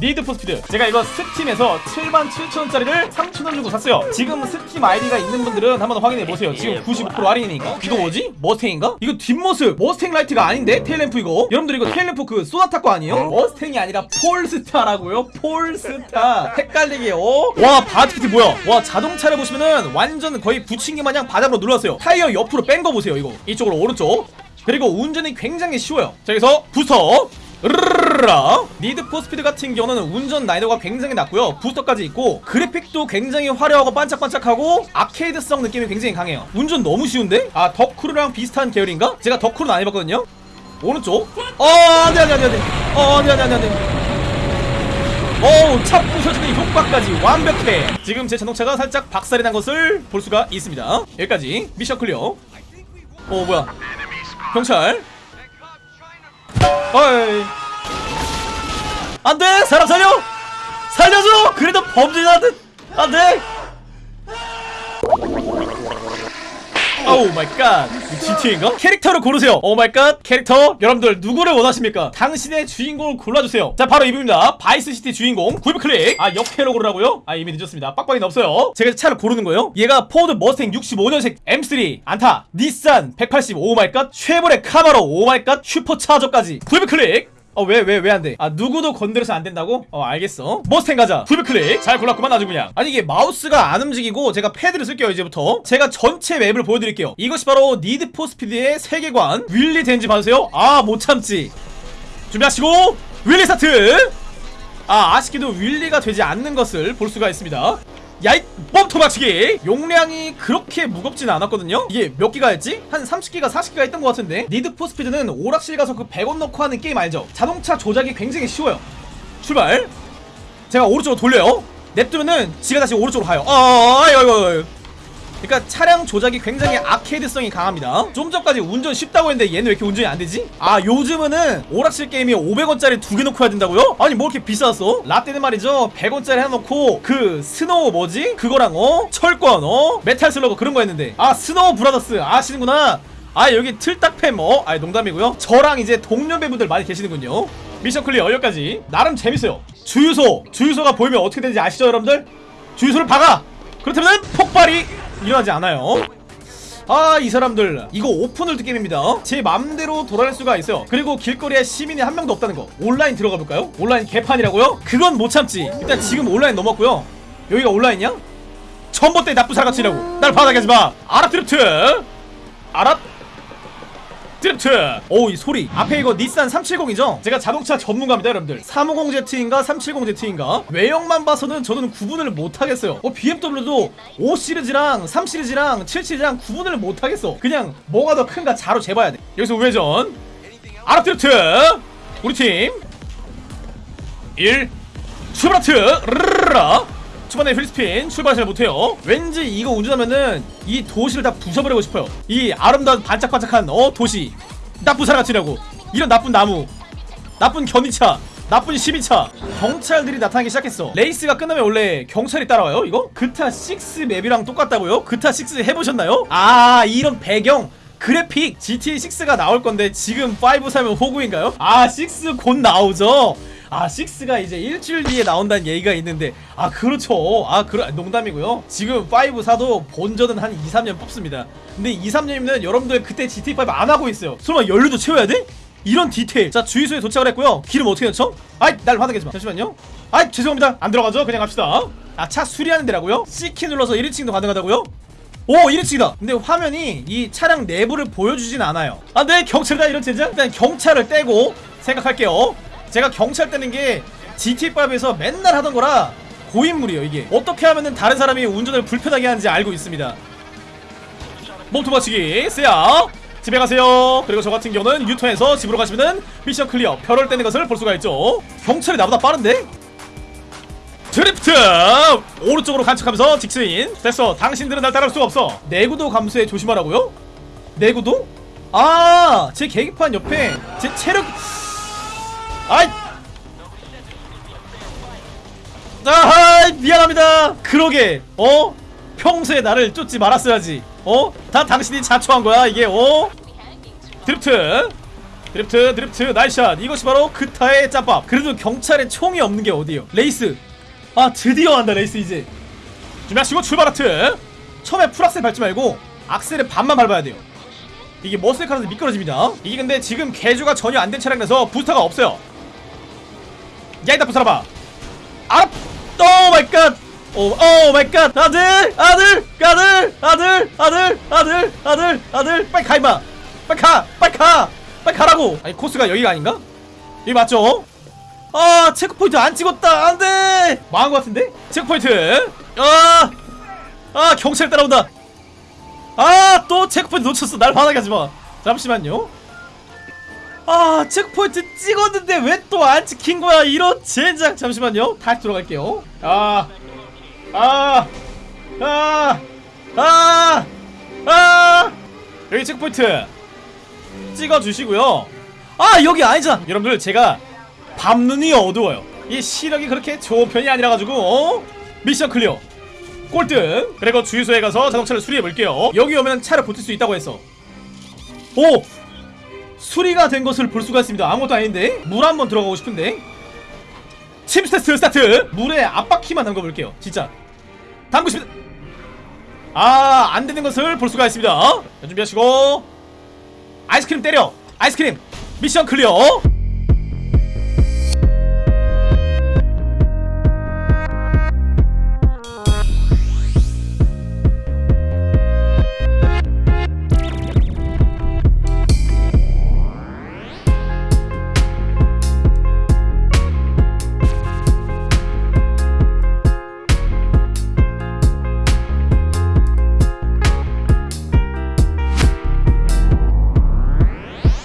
Need for Speed. 제가 이거 Steam에서 77,000원짜리를 3,000원 주고 샀어요. 지금 스팀 아이디가 있는 분들은 한번 확인해보세요. 지금 95% 할인이니까. 이거 뭐지? Mustang인가? 이거 뒷모습. 머스탱 라이트가 아닌데? tail lamp 이거. 여러분들 이거 tail lamp 그 쏘나타 거 아니에요? Mustang이 아니라 Polestar라고요? Polestar. 헷갈리게요. 와 body kit 뭐야? 와 자동차를 보시면은 완전 거의 붙인 게 마냥 바닥으로 눌렀어요. 타이어 옆으로 뺀 거 보세요 이거. 이쪽으로 오른쪽. 그리고 운전이 굉장히 쉬워요. 자 여기서 부스터 르르르라 Need for Speed 같은 경우는 운전 난이도가 굉장히 낮고요. 부스터까지 있고 그래픽도 굉장히 화려하고 반짝반짝하고 아케이드성 느낌이 굉장히 강해요. 운전 너무 쉬운데? 아 The Crew랑 비슷한 계열인가? 제가 The Crew는 안 해봤거든요. 오른쪽? 어 안돼 안돼 안돼 안돼. 어 안돼 안돼 안돼 어우 차 부셔지는 효과까지 완벽해. 지금 제 자동차가 살짝 박살이 난 것을 볼 수가 있습니다. 여기까지. mission clear. 어 뭐야? 경찰 어이. 안돼! 사람 살려! 살려줘! 그래도 범죄자한테 안돼 oh my god GTA인가? 캐릭터를 고르세요. oh my god 캐릭터 여러분들 누구를 원하십니까? 당신의 주인공을 골라주세요. 자 바로 이분입니다. Vice City 주인공 구입 클릭. 아 여캐로 고르라고요? 아 이미 늦었습니다. 빡빡이는 없어요. 제가 차를 고르는 거예요? 얘가 Ford Mustang 65년식 M3 안타 닛산 180 oh. my god Chevrolet Camaro. 오 마이 갓 슈퍼차저까지. 구입 클릭 어왜 왜 왜 안돼? 아 누구도 건드려서 안 된다고? 어 알겠어. 머스탱 가자. 구입 클릭. 잘 골랐구만 아주 그냥. 아니 이게 마우스가 안 움직이고 제가 패드를 쓸게요 이제부터. 제가 전체 map을 보여드릴게요. 이것이 바로 Need for Speed의 세계관. wheelie 되는지 봐주세요. 아 못 참지. 준비하시고 wheelie 스타트! 아 아쉽게도 wheelie가 되지 않는 것을 볼 수가 있습니다 야이 bomb 맞추기! 용량이 그렇게 무겁진 않았거든요? 이게 몇 기가였지? 한 30기가 40기가 했던 것 같은데? Need for Speed는 오락실 가서 그 100원 넣고 하는 게임 알죠? 자동차 조작이 굉장히 쉬워요. 출발! 제가 오른쪽으로 돌려요. 냅두면은 지가 다시 오른쪽으로 가요. 어 아이고 아이고 아이고. 그러니까 차량 조작이 굉장히 아케이드성이 강합니다 좀 전까지 운전 쉽다고 했는데 얘는 왜 이렇게 운전이 안 되지? 아 요즘은 오락실 게임이 500원짜리 두 개 놓고 해야 된다고요? 아니 뭐 이렇게 비쌌어? 라떼는 말이죠 100원짜리 해놓고 그 Snow 뭐지? 그거랑 어? 철권 어? Metal Slug 그런 거 했는데 아 Snow Brothers 아시는구나 아 여기 틀딱팸 어? 아 농담이고요 저랑 이제 동년배분들 많이 계시는군요 mission clear 여기까지 나름 재밌어요 주유소 주유소가 보이면 어떻게 되는지 아시죠 여러분들? 주유소를 박아 그렇다면 폭발이 일어나지 않아요. 아 이 사람들. 이거 open world 게임입니다. 제 맘대로 돌아갈 수가 있어요. 그리고 길거리에 시민이 한 명도 없다는 거. 온라인 들어가 볼까요? 온라인 개판이라고요? 그건 못 참지. 일단 지금 온라인 넘었고요. 여기가 온라인이야? 전봇대 나쁜 사람 같으니라고. 날 박게 하지마 아랍 드리프트. 아랍 드리프트 오 이 소리. 앞에 이거 닛산 370이죠? 제가 자동차 전문가입니다 여러분들. 350Z인가 370Z인가? 외형만 봐서는 저는 구분을 못하겠어요. 어 BMW도 5시리즈랑 3시리즈랑 7시리즈랑 구분을 못하겠어. 그냥 뭐가 더 큰가 자로 재봐야 돼. 여기서 우회전. 아랍 드리프트. 우리 팀. 1 출발하트. 르르르라 초반에 wheel spin 출발 잘 못해요 왠지 이거 운전하면은 이 도시를 다 부숴버리고 싶어요 이 아름다운 반짝반짝한 어 도시 나쁜 사람 같으니라고 이런 나쁜 나무 나쁜 견이차 나쁜 12차 경찰들이 나타나기 시작했어 레이스가 끝나면 원래 경찰이 따라와요 이거? 그타 6 map이랑 똑같다고요? 그타 6 해보셨나요? 아 이런 배경 그래픽 GTA 6가 나올 건데 지금 5 사면 호구인가요? 아, 6 곧 나오죠? 아, 6가 이제 일주일 뒤에 나온다는 얘기가 있는데, 아, 그렇죠. 아, 그러, 농담이고요. 지금 5 사도 본전은 한 2, 3년 뽑습니다. 근데 2, 3년이면 여러분들 그때 GTA5 안 하고 있어요. 설마 연료도 채워야 돼? 이런 디테일. 자, 주유소에 도착을 했고요. 기름 어떻게 넣죠? 아이, 날 마. 잠시만요. 아이, 죄송합니다. 안 들어가죠? 그냥 갑시다. 아, 차 수리하는 데라고요? C키 눌러서 1인칭도 가능하다고요? 오 1인칭이다 근데 화면이 이 차량 내부를 보여주진 않아요 안돼 경찰이다 이런 젠장 일단 경찰을 떼고 생각할게요 제가 경찰 떼는 게 GT5에서 맨날 하던 거라 고인물이에요 이게. 어떻게 하면은 다른 사람이 운전을 불편하게 하는지 알고 있습니다. 몸통 박치기 쎄야 집에 가세요. 그리고 저 같은 경우는 유턴해서 집으로 가시면은 mission clear 별을 떼는 것을 볼 수가 있죠. 경찰이 나보다 빠른데? 드리프트! 오른쪽으로 간척하면서 직스인. 됐어. 당신들은 날 따라올 수가 없어. 내구도 감소에 조심하라고요? 내구도? 아 제 계기판 옆에 제 체력 아이! 아하 미안합니다. 그러게 어? 평소에 나를 쫓지 말았어야지 어? 다 당신이 자초한 거야 이게 어? drift drift drift nice shot. 이것이 바로 그타의 짬밥. 그래도 경찰에 총이 없는 게 어디요? 레이스. 아 드디어 한다 레이스 이제. 준비하시고 출발 하트. 처음에 full 악셀 밟지 말고 악셀을 반만 밟아야 돼요. 이게 muscle car라서 미끄러집니다. 이게 근데 지금 개조가 전혀 안 된 차량이라서 부스터가 없어요 야이다 부스터봐. 알아? oh my God 오, oh my God 아들 아들 아들 아들 아들 아들 아들 아들. 빨리 가 임마. 빨리 가 빨리 가. 빨리 가라고. 아니 코스가 여기가 아닌가? 여기 맞죠? 아 checkpoint 안 찍었다. 안 돼. 망한 것 같은데? checkpoint. 아, 아 경찰 따라온다. 아 또 checkpoint 놓쳤어. 날 화나게 하지 마. 잠시만요 아 checkpoint 찍었는데 왜 또 안 찍힌 거야 이런 젠장 잠시만요 다시 돌아갈게요 아 아, 아, 아, 아, 여기 checkpoint 찍어주시고요. 아, 여기 아니잖아. 여러분들, 제가 밤눈이 어두워요. 이 시력이 그렇게 좋은 편이 아니라가지고, 어? mission clear. 꼴등. 그리고 주유소에 가서 자동차를 수리해볼게요. 여기 오면 차를 고칠 수 있다고 했어. 오! 수리가 된 것을 볼 수가 있습니다. 아무것도 아닌데? 물 한번 들어가고 싶은데? 침수 테스트 스타트! 물에 앞바퀴만 담궈볼게요. 진짜. 담그십니다. 아, 안 되는 것을 볼 수가 있습니다. 자, 준비하시고. 아이스크림 때려. 아이스크림. mission clear.